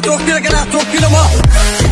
Çok güle Talk, çok gülüm ha.